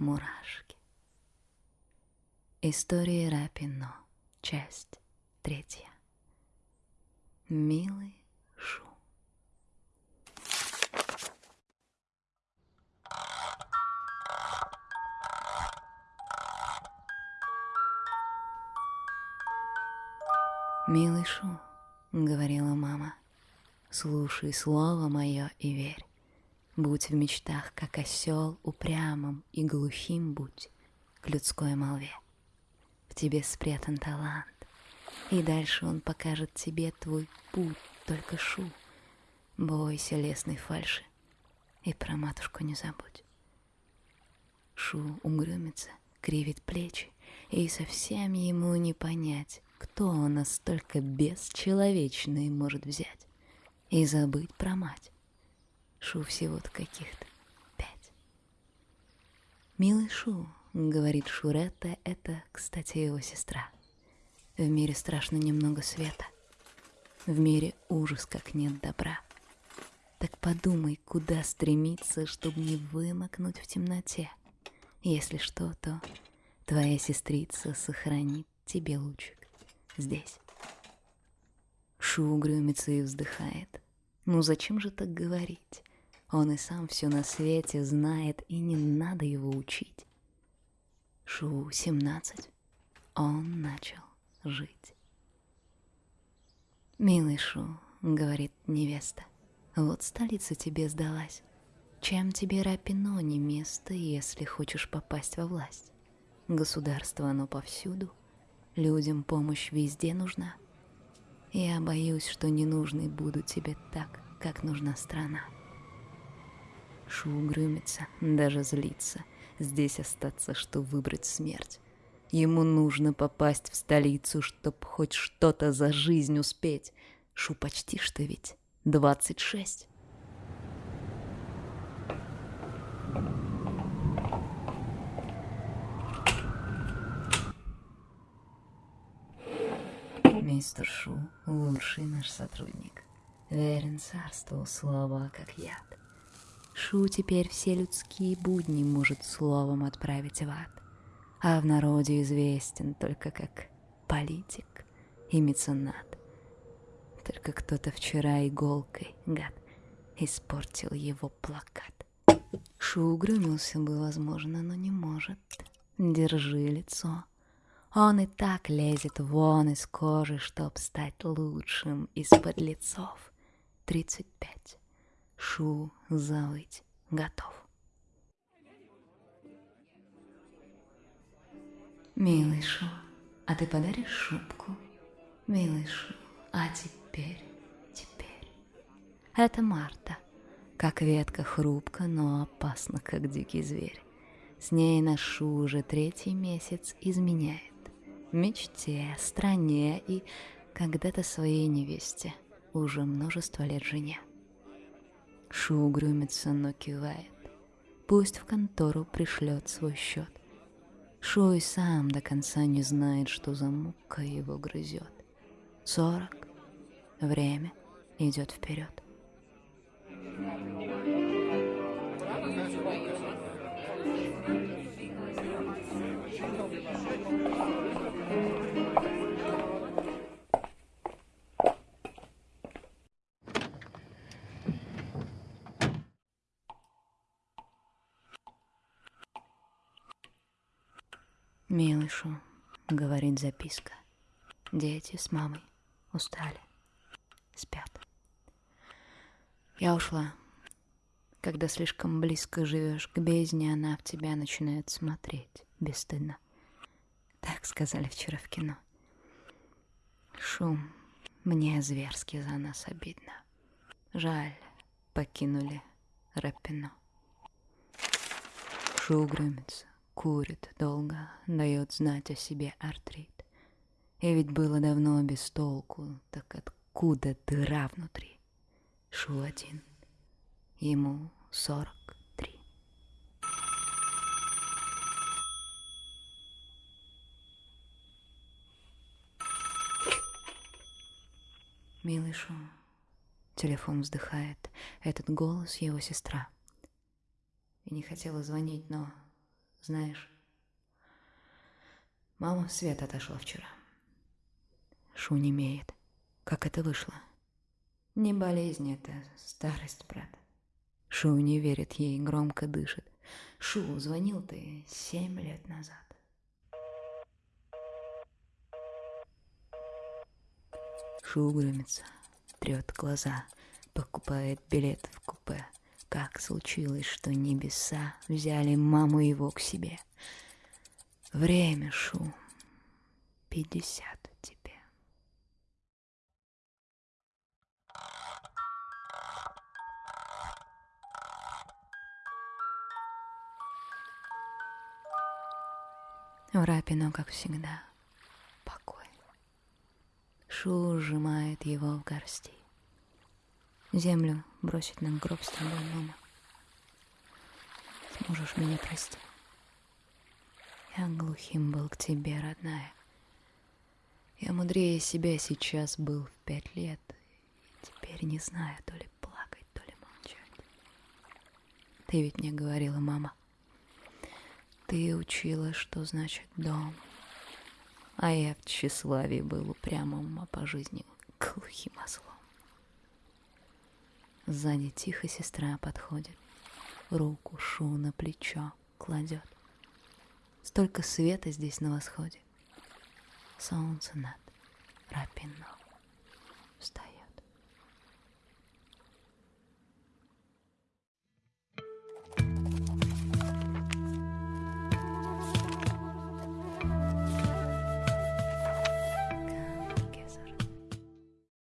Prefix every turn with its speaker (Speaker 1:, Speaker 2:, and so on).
Speaker 1: мурашки. История Рапино. Часть третья. Милый Шу. «Милый Шу», — говорила мама, — «слушай слово мое и верь. Будь в мечтах, как осел, упрямым и глухим будь к людской молве. В тебе спрятан талант, и дальше он покажет тебе твой путь, только шу. Бойся лесной фальши, и про матушку не забудь. Шу угрюмится, кривит плечи, и совсем ему не понять, кто он настолько бесчеловечный может взять и забыть про мать. Шу всего-то каких-то пять. «Милый Шу», — говорит Шуретта, это, кстати, его сестра. В мире страшно немного света. В мире ужас, как нет добра. Так подумай, куда стремиться, чтобы не вымокнуть в темноте. Если что, то твоя сестрица сохранит тебе лучик здесь. Шу угрюмится и вздыхает. Ну зачем же так говорить? Он и сам все на свете знает, и не надо его учить. Шу 17. Он начал жить. «Милый Шу», — говорит невеста, — «вот столица тебе сдалась. Чем тебе Рапино не место, если хочешь попасть во власть? Государство оно повсюду, людям помощь везде нужна. Я боюсь, что ненужной буду тебе так, как нужна страна». Шу угрюмится, даже злится. Здесь остаться, что выбрать смерть. Ему нужно попасть в столицу, чтоб хоть что-то за жизнь успеть. Шу почти что ведь двадцать шесть. Мистер Шу — лучший наш сотрудник. Верен царству слова, как яд. Шу теперь все людские будни может словом отправить в ад, а в народе известен только как политик и меценат. Только кто-то вчера иголкой, гад, испортил его плакат. Шу угрюмился бы, возможно, но не может. Держи лицо. Он и так лезет вон из кожи, чтоб стать лучшим из подлецов. Тридцать пять. Шу завыть готов. Милый Шу, а ты подаришь шубку? Милый Шу, а теперь, теперь. Это Марта. Как ветка хрупка, но опасна, как дикий зверь. С ней ношу уже третий месяц изменяет. Мечте, стране и когда-то своей невесте. Уже множество лет жене. Шу угрюмится, но кивает. Пусть в контору пришлет свой счет. Шу и сам до конца не знает, что за мука его грызет. Сорок. Время идет вперед. «Милый Шу», — говорит записка, — «дети с мамой устали, спят». Я ушла. Когда слишком близко живешь к бездне, она в тебя начинает смотреть бесстыдно. Так сказали вчера в кино. Шум. Мне зверски за нас обидно. Жаль, покинули Рапино. Шу угрюмится курит долго, дает знать о себе артрит. И ведь было давно без толку, так откуда дыра внутри? Шу один, ему сорок три. Милый Шу, телефон вздыхает, этот голос его сестра. И не хотела звонить, но Знаешь, мама в свет отошла вчера. Шу не имеет. Как это вышло? Не болезнь это, старость, брат. Шу не верит ей, громко дышит. Шу, звонил ты семь лет назад. Шу угрюмится, трет глаза, покупает билет в купе. Как случилось, что небеса взяли маму его к себе? Время, Шу, пятьдесят тебе. В Рапино, как всегда, покой. Шу сжимает его в горсти. Землю бросить нам гроб с тобой, мама. Сможешь меня простить? Я глухим был к тебе, родная. Я мудрее себя сейчас был в пять лет, и теперь не знаю, то ли плакать, то ли молчать. Ты ведь мне говорила, мама, ты учила, что значит дом. А я в тщеславии был упрямым, а по жизни глухим ослом. Сзади тихо сестра подходит, руку Шу на плечо кладет. Столько света здесь на восходе. Солнце над Рапино встает.